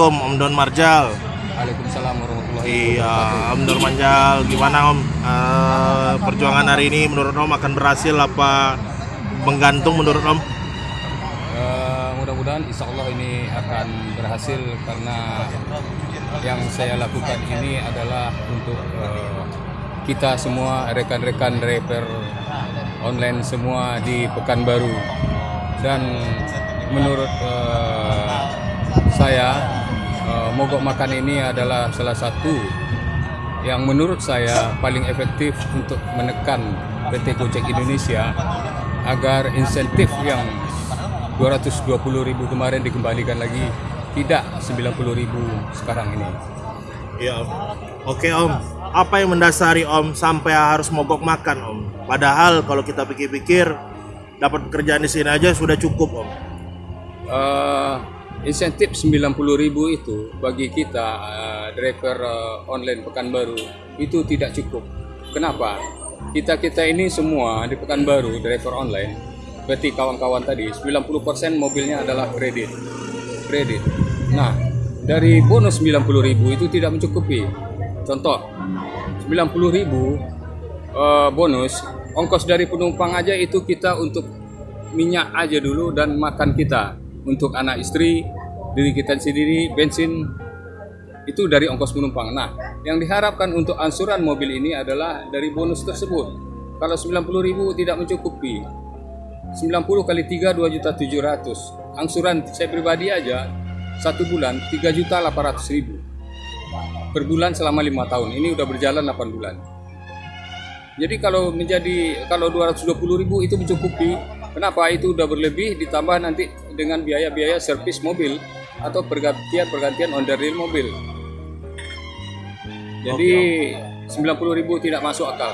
Assalamualaikum Om Don Marjal. Waalaikumsalam warahmatullahi Iya, wabarakatuh. Om Don Marjal, gimana Om? Eh, perjuangan hari ini menurut Om akan berhasil apa menggantung menurut Om? Eh, mudah-mudahan insya Allah ini akan berhasil karena yang saya lakukan ini adalah untuk eh, kita semua rekan-rekan driver online semua di Pekanbaru dan menurut eh, saya mogok makan ini adalah salah satu yang menurut saya paling efektif untuk menekan PT Gojek Indonesia agar insentif yang 220.000 kemarin dikembalikan lagi tidak 90.000 sekarang ini. Om. Oke Om, apa yang mendasari Om sampai harus mogok makan Om? Padahal kalau kita pikir-pikir dapat pekerjaan di sini aja sudah cukup Om. Eh, insentif 90.000 itu bagi kita eh, driver eh, online Pekanbaru itu tidak cukup. Kenapa? Kita kita ini semua di Pekanbaru driver online, berarti kawan-kawan tadi 90% mobilnya adalah kredit. Kredit. Nah, dari bonus 90.000 itu tidak mencukupi. Contoh, 90.000 eh, bonus ongkos dari penumpang aja itu kita untuk minyak aja dulu dan makan kita untuk anak istri diri kita sendiri bensin itu dari ongkos penumpang. Nah, yang diharapkan untuk angsuran mobil ini adalah dari bonus tersebut. Kalau 90.000 tidak mencukupi. 90 kali 3 2 juta 700. Angsuran saya pribadi aja satu bulan 3 juta 800 ribu per bulan selama lima tahun. Ini udah berjalan 8 bulan. Jadi kalau menjadi kalau 220 ribu itu mencukupi. Kenapa itu udah berlebih ditambah nanti dengan biaya-biaya servis mobil atau pergantian-pergantian on the real mobil. Jadi 90 ribu tidak masuk akal.